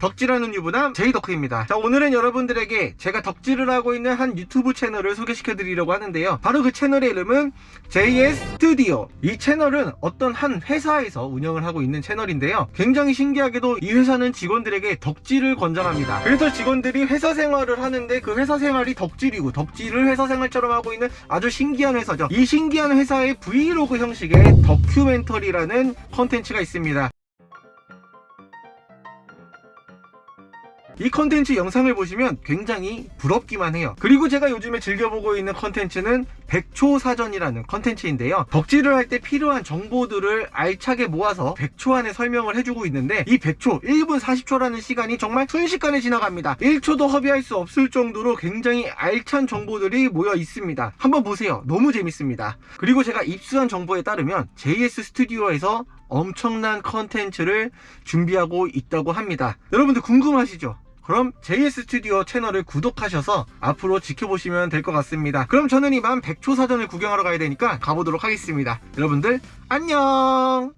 덕질하는 유부남 제이덕후입니다. 자 오늘은 여러분들에게 제가 덕질을 하고 있는 한 유튜브 채널을 소개시켜 드리려고 하는데요. 바로 그 채널의 이름은 JS 스튜디오. 이 채널은 어떤 한 회사에서 운영을 하고 있는 채널인데요. 굉장히 신기하게도 이 회사는 직원들에게 덕질을 권장합니다. 그래서 직원들이 회사 생활을 하는데 그 회사 생활이 덕질이고 덕질을 회사 생활처럼 하고 있는 아주 신기한 회사죠. 이 신기한 회사의 브이로그 형식의 다큐멘터리라는 컨텐츠가 있습니다 이 컨텐츠 영상을 보시면 굉장히 부럽기만 해요. 그리고 제가 요즘에 즐겨보고 있는 컨텐츠는 백초 사전이라는 컨텐츠인데요. 덕질을 할 때 필요한 정보들을 알차게 모아서 100초 안에 설명을 해주고 있는데 이 100초 1분 40초라는 시간이 정말 순식간에 지나갑니다. 1초도 허비할 수 없을 정도로 굉장히 알찬 정보들이 모여 있습니다. 한번 보세요. 너무 재밌습니다. 그리고 제가 입수한 정보에 따르면 JS 스튜디오에서 엄청난 컨텐츠를 준비하고 있다고 합니다. 여러분들 궁금하시죠? 그럼 JS 스튜디오 채널을 구독하셔서 앞으로 지켜보시면 될 것 같습니다. 그럼 저는 이만 100초 사전을 구경하러 가야 되니까 가보도록 하겠습니다. 여러분들 안녕!